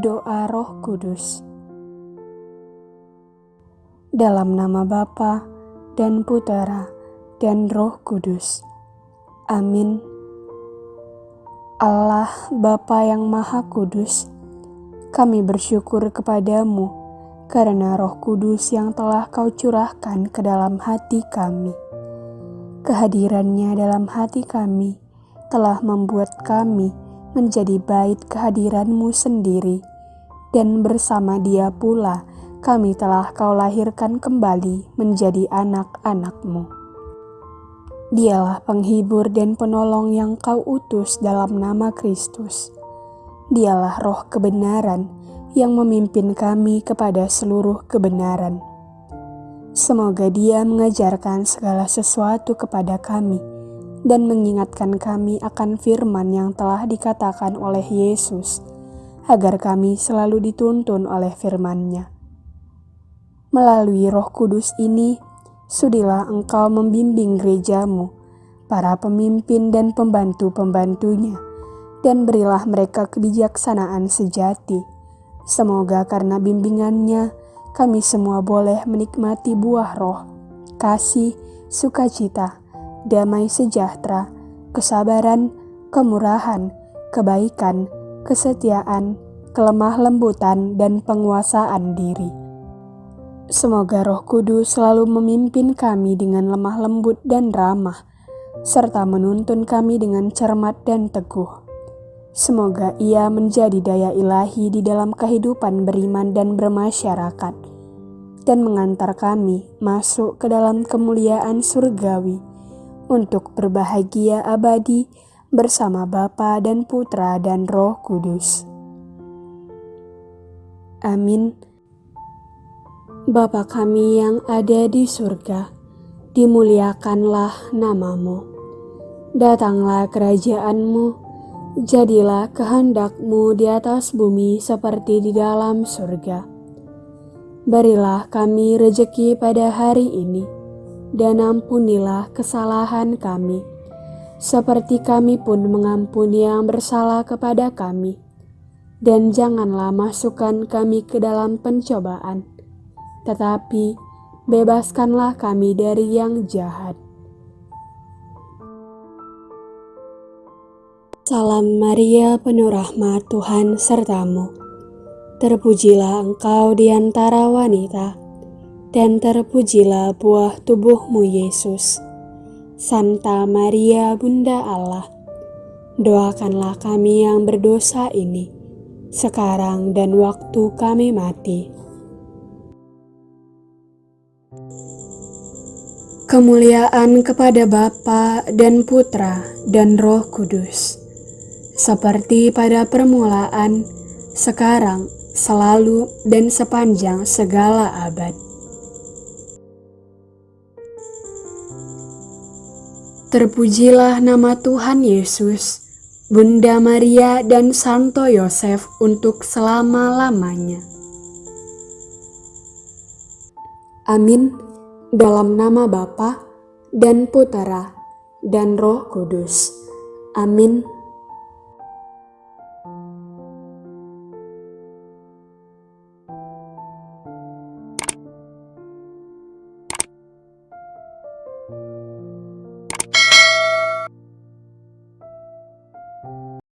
doa Roh Kudus. Dalam nama Bapa dan Putera dan Roh Kudus. Amin. Allah Bapa yang Maha Kudus, kami bersyukur kepadamu karena Roh Kudus yang telah Kau curahkan ke dalam hati kami. Kehadirannya dalam hati kami telah membuat kami menjadi bait kehadiranmu sendiri, dan bersama dia pula kami telah kau lahirkan kembali menjadi anak-anakmu. Dialah penghibur dan penolong yang kau utus dalam nama Kristus. Dialah roh kebenaran yang memimpin kami kepada seluruh kebenaran. Semoga dia mengajarkan segala sesuatu kepada kami, dan mengingatkan kami akan firman yang telah dikatakan oleh Yesus, agar kami selalu dituntun oleh firman-Nya. Melalui roh kudus ini, sudilah engkau membimbing gerejamu, para pemimpin dan pembantu-pembantunya, dan berilah mereka kebijaksanaan sejati. Semoga karena bimbingannya, kami semua boleh menikmati buah roh, kasih, sukacita, damai sejahtera, kesabaran, kemurahan, kebaikan, kesetiaan, kelemah lembutan, dan penguasaan diri. Semoga Roh Kudus selalu memimpin kami dengan lemah lembut dan ramah, serta menuntun kami dengan cermat dan teguh. Semoga Ia menjadi daya ilahi di dalam kehidupan beriman dan bermasyarakat, dan mengantar kami masuk ke dalam kemuliaan surgawi untuk berbahagia abadi bersama Bapa dan Putra dan Roh Kudus. Amin. Bapa kami yang ada di surga, dimuliakanlah namamu. Datanglah kerajaanmu, jadilah kehendakmu di atas bumi seperti di dalam surga. Berilah kami rejeki pada hari ini, dan ampunilah kesalahan kami, seperti kami pun mengampuni yang bersalah kepada kami. Dan janganlah masukkan kami ke dalam pencobaan, tetapi bebaskanlah kami dari yang jahat. Salam Maria, penuh rahmat Tuhan sertamu. Terpujilah engkau di antara wanita dan terpujilah buah tubuhmu Yesus. Santa Maria Bunda Allah, doakanlah kami yang berdosa ini, sekarang dan waktu kami mati. Kemuliaan kepada Bapa dan Putra dan Roh Kudus, seperti pada permulaan, sekarang, selalu, dan sepanjang segala abad. Terpujilah nama Tuhan Yesus, Bunda Maria dan Santo Yosef untuk selama-lamanya. Amin. Dalam nama Bapa dan Putera dan Roh Kudus. Amin.